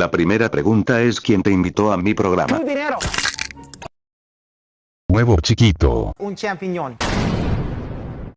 La primera pregunta es ¿quién te invitó a mi programa? Un dinero. Huevo chiquito. Un champiñón.